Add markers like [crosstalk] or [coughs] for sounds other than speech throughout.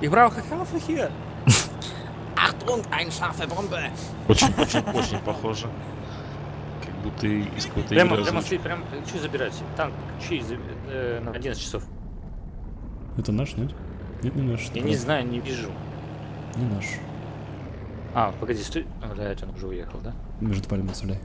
Ich brauche Hilfe hier. [laughs] Achtung, ein scharfe Bombe! Очень, очень, очень похоже. Как будто из какой-то Прямо, игры прямо стоит, прям, чуть забирать. Танк, чуть э, на 11 часов. Это наш, нет? Нет, не наш. Я не знаю, не вижу. Не наш. А, погоди, стой. А, да, это он уже уехал, да? Между пальмами оставляй.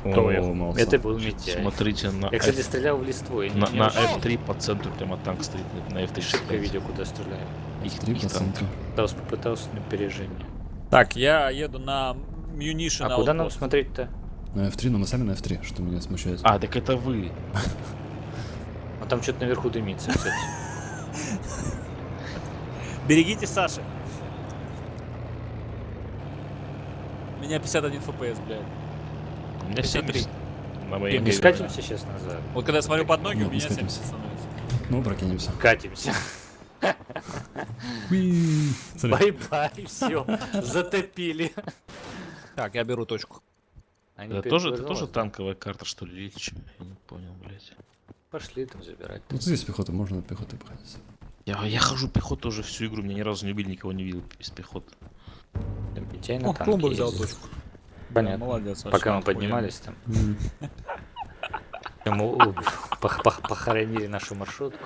Кто О. Это был Митя. Смотрите на, Я, кстати, F- стрелял в листву. на, не на очень F3 по центру прямо танк стоит. На F3 Шибко видео, куда стреляю. Их, Три их танк. процента. Пытался, попытался на опережение. Так, я еду на Munition А куда нам смотреть-то? На F3, но мы сами на F3, что меня смущает. А, так это вы. А там что-то наверху дымится, кстати. [laughs] Берегите Саши. У меня 51 FPS, блядь. У меня 53. 70. На моей Не скатимся сейчас назад. Вот когда я смотрю под ноги, Нет, у меня 70 скатимся. становится. Ну, прокинемся. Катимся. Бай-бай, все. Затопили. Так, я беру точку. Они Это тоже, это тоже танковая карта, что ли? Я не понял, блядь. Пошли там забирать. Вот здесь пехота, можно на пехоту походить. Я, я хожу пехоту уже всю игру, меня ни разу не убили, никого не видел из пехоты. О, клумба взял точку. Понятно. Молодец. Пока мы поднимались там. М. [laughs] Ему у, пох- пох- похоронили нашу маршрутку.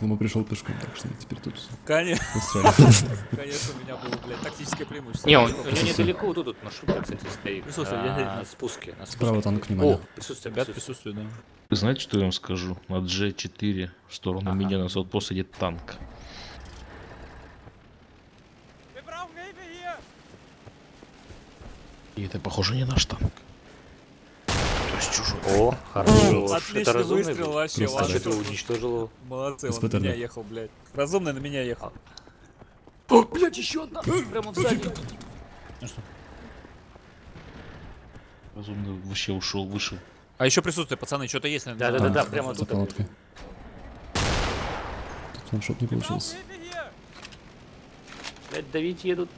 Лома пришел пешком, так что мы теперь тут Конечно, [laughs] конечно, у меня было, блядь, тактическое преимущество. Не, у него недалеко вот тут маршрутка, кстати, стоит. Присутствие, а, я- на спуске. Справа танк, внимание. О, присутствие, Ребят, присутствие. да. Вы знаете, что я вам скажу? На G4 в сторону меня на Саутпост идет танк. И это, похоже, не наш танк. То есть чужой. О, хорошо. Это Отличный разумный выстрел был. вообще, А что ты уничтожил? Молодцы, он на меня ехал, блядь. Разумный на меня ехал. О, блядь, еще одна! Прямо сзади. Разумно вообще ушел, вышел. А еще присутствие, пацаны, что-то есть, наверное. Да-да-да, Танк прямо За тут. палаткой. Тут фаншоп не получился. Блядь, давить едут.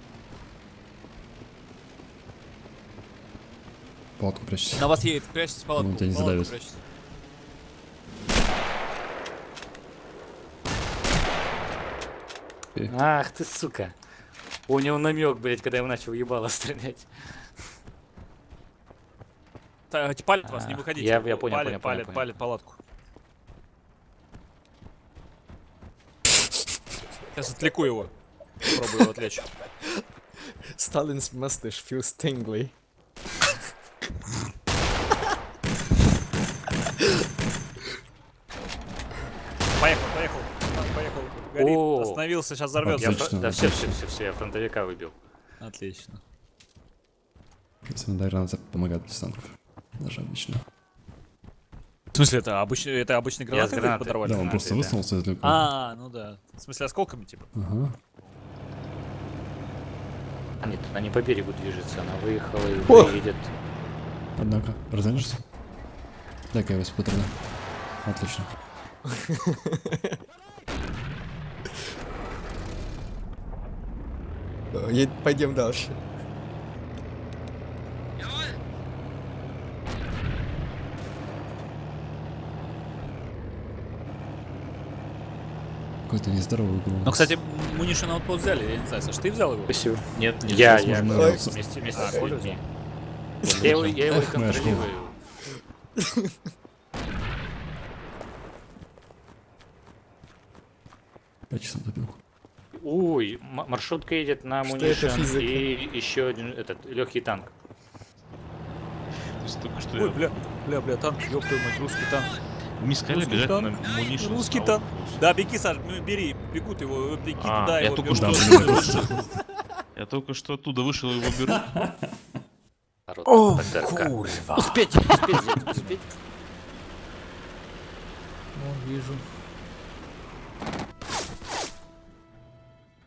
Палатку прячься. На вас едет, прячьтесь в палатку. Ну, тебя не задавит. Ах ты, сука. У него намек, блядь, когда я его начал ебало стрелять. Так, палит вас, не А, выходите. я- я понял, палит, понял, палит, понял, палит палатку. Сейчас отвлеку его. Попробую его отвлечь. Stalin's mustache feels tingly. Горит. О. Остановился, сейчас взорвется. Отлично. да, все, все, все, все, я фронтовика выбил. Отлично. Помогают без танков. Даже обычно. В смысле, это обычный, это обычный гранат гранатой. подорвали? Да, он гранаты, просто да. высунулся далеко. А, ну да. В смысле, осколками, типа. Ага. А нет, она не по берегу движется, она выехала и О! едет. Однако, разонишься? Дай-ка я его спутрена. Отлично. [laughs] Е- Пойдем дальше. Какой-то нездоровый угол. Ну, кстати, Munition Outpost взяли, я не знаю, Саш, ты взял его? Спасибо. Нет, нет. Я, я, нравится. вместе, вместе А, с людьми. Я его, я его и контролирую. Пять часов добил. Ой, маршрутка едет на физика? и еще один этот легкий танк. Только что Ой, я... бля, бля, бля, танк, ёб твою мать, русский танк. Сказали Русский бежать танк. на Munition Русский танк. Да, беги, Саш, бери, бегут его, беги А, туда, я его только берут. что- [laughs] Я только что оттуда вышел, его беру. О, курва. Успеть, успеть, успеть. Ну, вижу.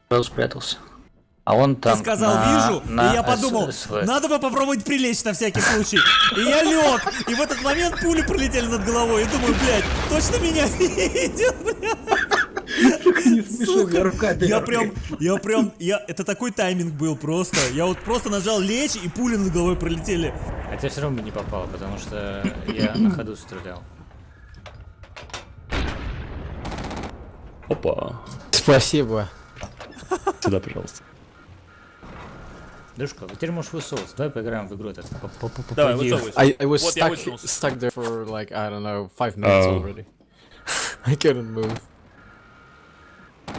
Сразу спрятался. А он Ты там сказал, на- вижу, на и я подумал, СВ. надо бы попробовать прилечь на всякий случай. И я лег, и в этот момент пули пролетели над головой. И думаю, блядь, точно меня [laughs] видит, блядь. Сука, я прям, я прям, я, это такой тайминг был просто. Я вот просто нажал лечь, и пули над головой пролетели. Хотя все равно не попал, потому что я [coughs] на ходу стрелял. Опа. Спасибо. Сюда, пожалуйста. Дружка, теперь можешь высовываться. Давай поиграем в игру этот. по- по- по- Давай, высовывайся. I, I was Вот я stuck, stuck there for like, I don't know, five minutes Oh. already. [laughs] I couldn't move.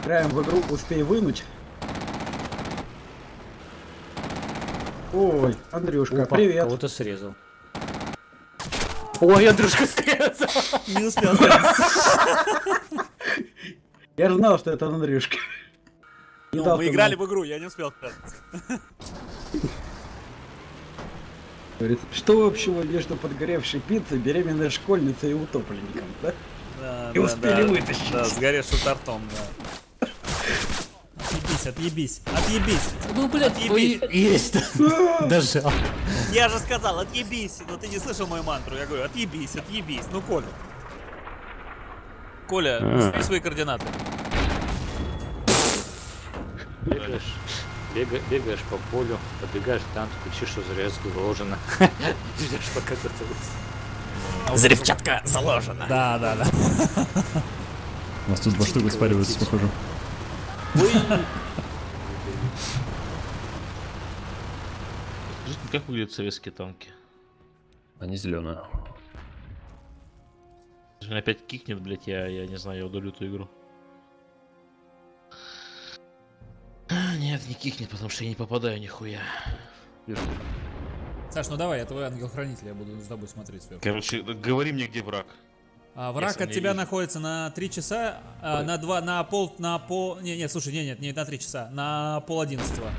Играем в игру «Успей вынуть». Ой, Андрюшка, Опа, привет. Кого-то срезал. Ой, Андрюшка срезал. Не успел. [laughs] Я же знал, что это Андрюшка. Ну, дал мы играли в игру, я не успел что общего между подгоревшей пиццей, беременной школьницей и утопленником, да? Да, И да, успели да. вытащить. Да, сгоревшим тортом, да. Отъебись, отъебись, отъебись. Ну, блядь, Отъебись. есть. [laughs] Дожал. Я же сказал, отъебись. Но ты не слышал мою мантру. Я говорю, отъебись, отъебись. Ну, Коля. Коля, А. свои координаты. Бегаешь, бега- бегаешь по полю, подбегаешь к танку, кричишь, что зарезка заложена. [laughs] Ждешь, пока выйдет. Взрывчатка заложена. Да, да, да. У нас тут два штуки спариваются, похоже. Скажите, как выглядят советские танки? Они зеленые. Опять кикнет, блять, я, я не знаю, я удалю эту игру. Нет, не кикнет, потому что я не попадаю нихуя. Саш, ну давай, я твой ангел-хранитель, я буду за тобой смотреть сверху. Короче, говори мне, где враг. А враг Если от тебя вижу. находится на 3 часа, а, на 2, на пол, на пол... Не, нет, слушай, не, нет, не на 3 часа, на пол одиннадцатого.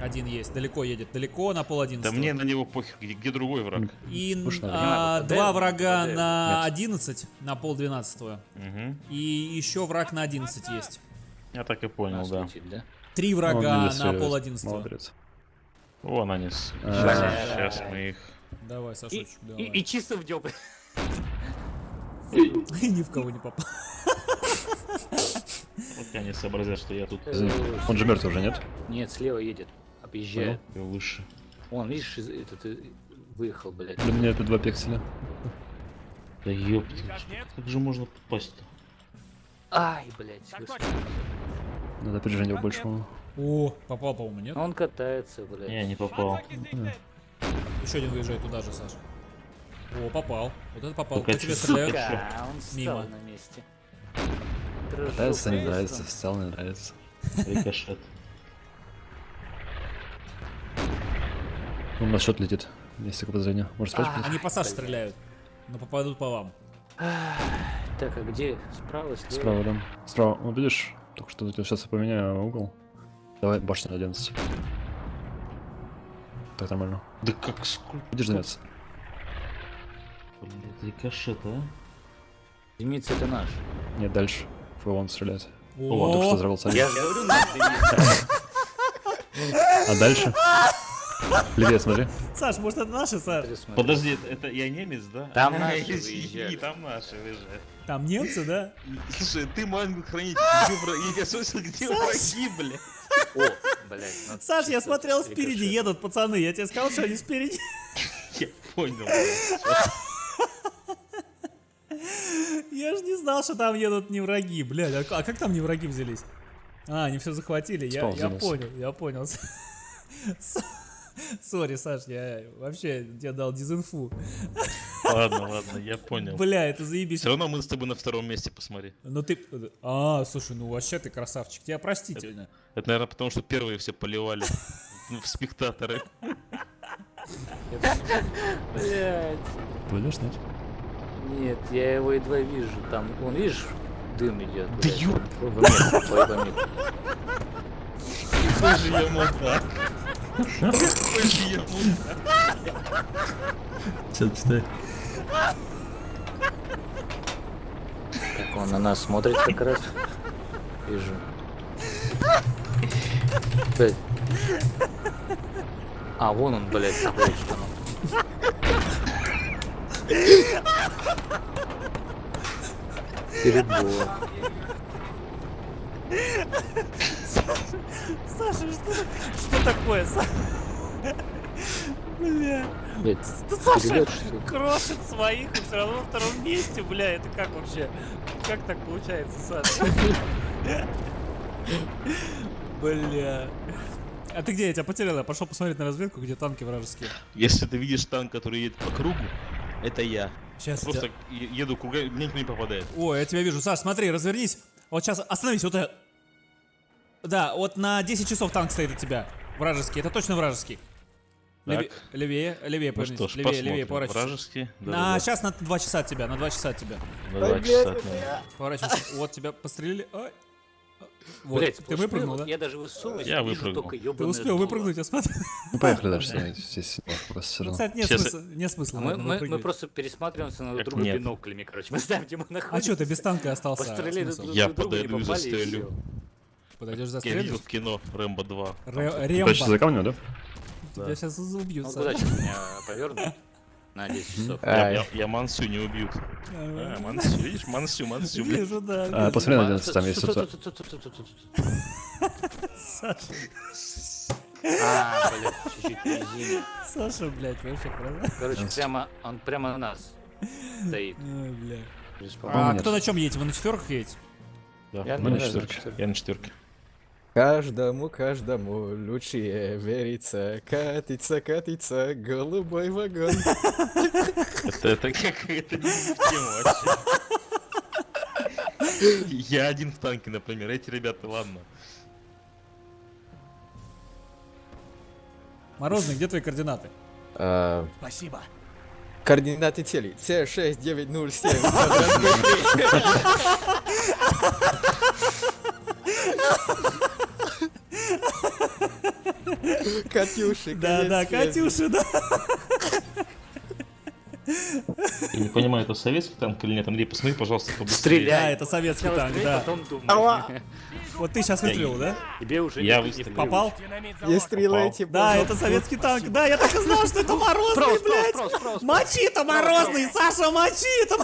Один есть, далеко едет, далеко на пол Да одиннадцатого. мне на него похер, где, где другой враг. И а, Не, два врага это- на 11, на пол двенадцатого. Угу. И еще враг на 11 есть. Я так и понял, да. летит, да? Три Ну, врага видишь, на я- пол одиннадцатого. Молодец. Вон они. А. Сейчас, мы их... Давай, И, Сашочек, и, давай. и чисто в дёб. [laughs] ни в кого не попал. [laughs] Вот они сообразят, что я тут Он же мертв уже, нет? Нет, слева едет. Объезжает. выше. Вон, видишь, этот э, выехал, блядь. Для меня это два пикселя. Да ёпта, как же можно попасть-то? Ай, блядь. господи. Надо опережение больше, по-моему. О, попал, по-моему, нет? Он катается, блядь. Не, не попал. Еще один выезжает туда же, Саш. О, попал. Вот это попал. Только По тебе стреляют. Сука, он встал Мимо. на месте. Нравится, не нравится, стал, не нравится. Рикошет. Он на счет летит. Есть такое подозрение. Может спать? Они по Саше стреляют. Но попадут по вам. Так, а где? Справа, слева? Справа, да. Справа. Вот видишь, только что сейчас я поменяю угол. Давай башня на 11. Так нормально. Да как сколько? Видишь, замец? Блядь, рикошет, а? Зеница это наш. Нет, дальше. Фуэлон стреляет. О, О, только что взорвал царь. Я же говорю, наш. А дальше? Левее смотри. Саш, может это наши, Саш? Подожди, это- я немец, да? Там наши выезжали. там наши выезжают. Там немцы, да? Слушай, ты мой ангел-хранитель? Я слышал, где враги, бля? О, блядь. ну, Саш, я смотрел, спереди едут пацаны. Я тебе сказал, что они спереди. Я понял, блядь. Я же не знал, что там едут не враги, блядь. А, а как там не враги взялись? А, они все захватили. Я, понял, я понял. [laughs] Сори, Саш, я вообще тебе дал дизинфу. Ладно, ладно, я понял. Бля, это заебись. Все равно мы с тобой на втором месте посмотри. Ну ты... А, слушай, ну вообще ты красавчик. Тебя простительно. Это, наверное, потому что первые все поливали [laughs] в спектаторы. Блядь. Пойдешь, нет? Нет, я его едва вижу. Там, он, видишь, дым идет. Да. Какой [laughs] же я мудак. Сядь, стой. Так он на нас смотрит как раз. Вижу. Блядь. А, вон он, блядь, стоит, что ну. Перебор. Саша, что, что такое, Саша? Бля, ты Саша что крошит своих и все равно на втором месте, бля, это как вообще? Как так получается, Саша? Бля. А ты где? Я тебя потерял. Я пошел посмотреть на разведку, где танки вражеские. Если ты видишь танк, который едет по кругу, это я. Сейчас. Просто е- еду кругами, мне никто не попадает. О, я тебя вижу. Саш, смотри, развернись. Вот сейчас остановись. Вот это. Да, вот на 10 часов танк стоит от тебя. Вражеский. Это точно вражеский. Леве- Так. Левее, левее, Ну повернись. что ж, левее, посмотрим. левее, поворачивайся. Вражеские. На, сейчас на 2 часа от тебя, на 2 часа от тебя. На два часа от меня. Поворачивайся. [laughs] Вот тебя пострелили. Ай. Вот, Блять, ты выпрыгнул, да? Я даже высовываюсь, Я выпрыгнул. только Ты успел дуло. выпрыгнуть, я смотрю. Ну поехали дальше, да, здесь просто все равно. кстати, нет Честно. смысла, нет смысла. А Мы, мы, мы просто пересматриваемся на друга нет. биноклями, короче. Мы знаем, где мы находимся. А что, ты без танка остался? Постреляли Смысл? друг Я друга, не попали, и застрелю. Подойдешь Я застрелишь? видел в кино Рэмбо 2. Ре- Дальше за камнем, да? Тебя сейчас убьют. Ну, Саша. куда сейчас меня [laughs] повернут? На 10 часов. Я, я, я Мансю не убьют. Ага. А, Мансю, видишь, Мансю, Мансю. Вижу, да. А, посмотри на 11, там есть. Саша, А, блядь, чуть-чуть резина. Саша, блядь, вообще правда? Короче, прямо, он прямо на нас стоит. Ой, бля. По-моему, А кто на чем едете? Вы на четверках едете? Да, Я на четверке. Я на четверке. Каждому, каждому лучше верится, катится, катится, голубой вагон. Это, это какая-то. Я один в танке, например. Эти ребята, ладно. Морозный, где твои координаты? А, Спасибо. Координаты целей. С6907. [laughs] квадрат [laughs] Б3. Катюши, Да, да. Катюша, да. Я не понимаю, это советский танк или нет. Андрей, посмотри, пожалуйста, побыстрее. Стреляй. Да, это советский Сначала танк, да. потом думай. Вот ты сейчас выстрелил, да? Тебе уже Я выстрелил. Попал? Не стреляйте, Да, это советский танк. Да, я так и знал, что это морозный, блядь. спрос. Мочи-то морозный, Саша, мочи-то.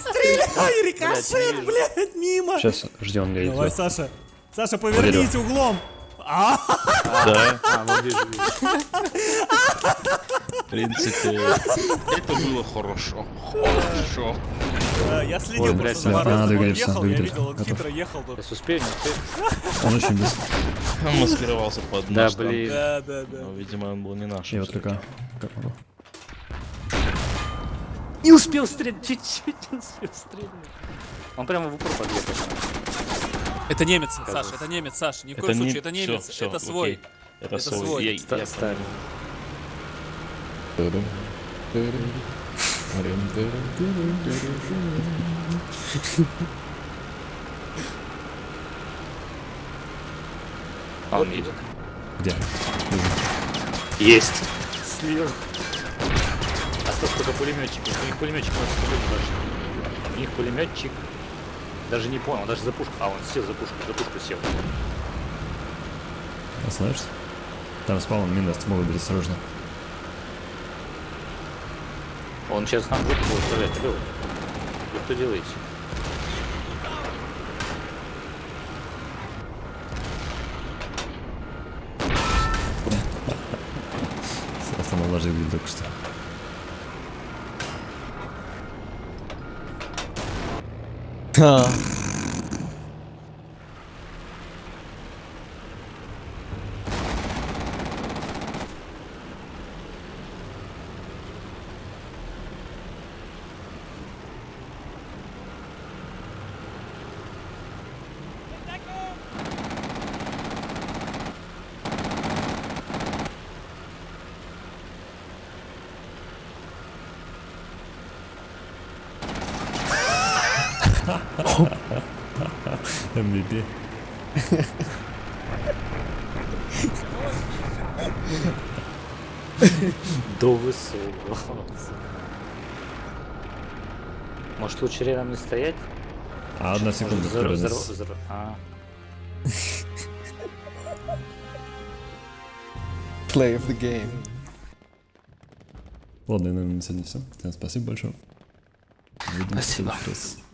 Стреляй, рикошет, блядь, мимо. Сейчас, мне Давай. Саша. Саша, повернись углом. А, Да, А, вот в принципе, это было хорошо. Хорошо. да, я следил Ой, просто за надо Он двигаться, ехал, я двигаться. видел, он Готов. хитро ехал тут. Сейчас успею, не успею? Он очень быстро. Он маскировался под Да, наш танк. блин. Да, да, да. Но, видимо, он был не наш. Я вот только... Как могу? Не успел стрелять, чуть-чуть не успел стрелять. Он прямо в упор подъехал. Это немец, Саша, это немец, Саша, ни в Это коем не- случае, это всё, немец, всё, это окей. свой. Это, Это свой. свой. Я- Ста- я Старый. А он едет. Где? Есть. Слева. Остался только пулеметчик. У них пулеметчик может стрелять даже. У них пулеметчик. Даже не понял, даже за пушку. А, он сел за пушку, за пушку сел. Остановишься? Там спаун минус, могут быть осторожно. Он сейчас нам будет будет стрелять. Алло. Вы что делаете? Влажный видел только что. Huh. А, MVP. До высокого. Может лучше рядом не стоять? А одна секунда, взор- скорость. взор- взор- А, Play of the game. Ладно, я, наверное, на сегодня все. Всем спасибо большое. Увидимся Спасибо.